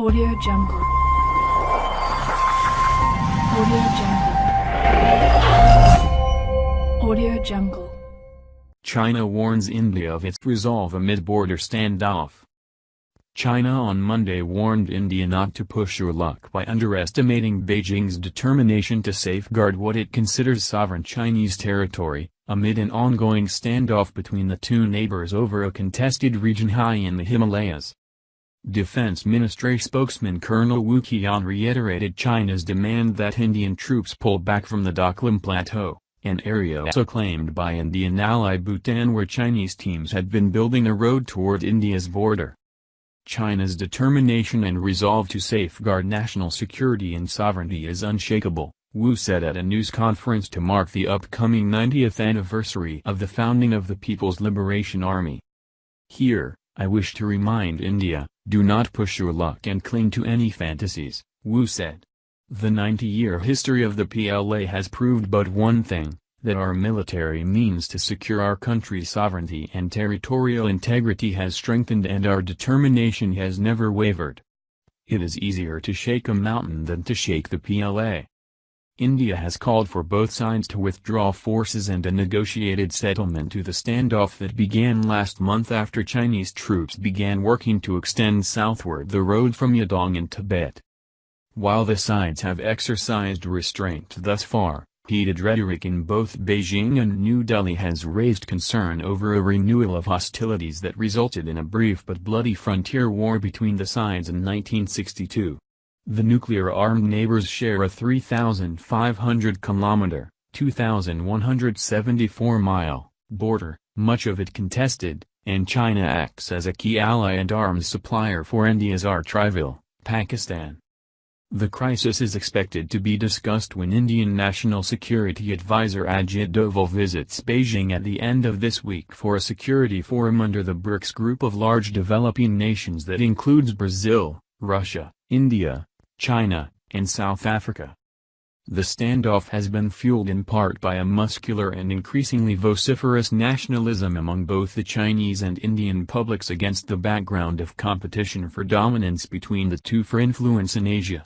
Audio Jungle. Audio Jungle. Audio Jungle. China warns India of its resolve amid border standoff. China on Monday warned India not to push your luck by underestimating Beijing's determination to safeguard what it considers sovereign Chinese territory, amid an ongoing standoff between the two neighbors over a contested region high in the Himalayas. Defense Ministry spokesman Colonel Wu Qian reiterated China's demand that Indian troops pull back from the Doklam Plateau, an area also claimed by Indian ally Bhutan where Chinese teams had been building a road toward India's border. China's determination and resolve to safeguard national security and sovereignty is unshakable, Wu said at a news conference to mark the upcoming 90th anniversary of the founding of the People's Liberation Army. Here, I wish to remind India, do not push your luck and cling to any fantasies, Wu said. The 90-year history of the PLA has proved but one thing, that our military means to secure our country's sovereignty and territorial integrity has strengthened and our determination has never wavered. It is easier to shake a mountain than to shake the PLA. India has called for both sides to withdraw forces and a negotiated settlement to the standoff that began last month after Chinese troops began working to extend southward the road from Yadong in Tibet. While the sides have exercised restraint thus far, heated rhetoric in both Beijing and New Delhi has raised concern over a renewal of hostilities that resulted in a brief but bloody frontier war between the sides in 1962. The nuclear-armed neighbors share a 3,500-kilometer (2,174-mile) border, much of it contested, and China acts as a key ally and arms supplier for India's arch rival, Pakistan. The crisis is expected to be discussed when Indian National Security Advisor Ajit Doval visits Beijing at the end of this week for a security forum under the BRICS group of large developing nations that includes Brazil, Russia, India, China, and South Africa. The standoff has been fueled in part by a muscular and increasingly vociferous nationalism among both the Chinese and Indian publics against the background of competition for dominance between the two for influence in Asia.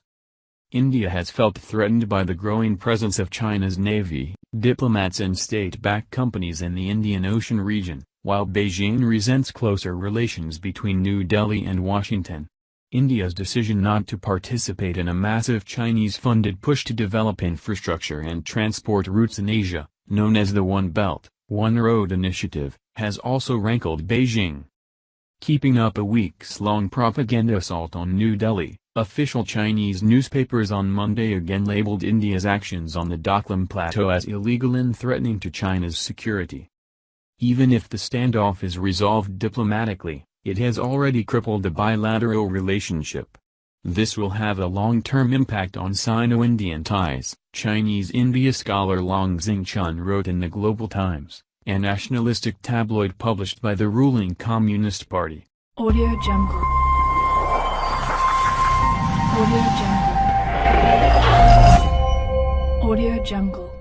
India has felt threatened by the growing presence of China's navy, diplomats and state-backed companies in the Indian Ocean region, while Beijing resents closer relations between New Delhi and Washington. India's decision not to participate in a massive Chinese-funded push to develop infrastructure and transport routes in Asia, known as the One Belt, One Road Initiative, has also rankled Beijing. Keeping up a weeks-long propaganda assault on New Delhi, Official Chinese newspapers on Monday again labeled India's actions on the Doklam Plateau as illegal and threatening to China's security. Even if the standoff is resolved diplomatically, it has already crippled the bilateral relationship. This will have a long-term impact on Sino-Indian ties, Chinese India scholar Long Xingchun wrote in the Global Times, a nationalistic tabloid published by the ruling Communist Party. Audio Jungle. Audio Jungle. Audio Jungle.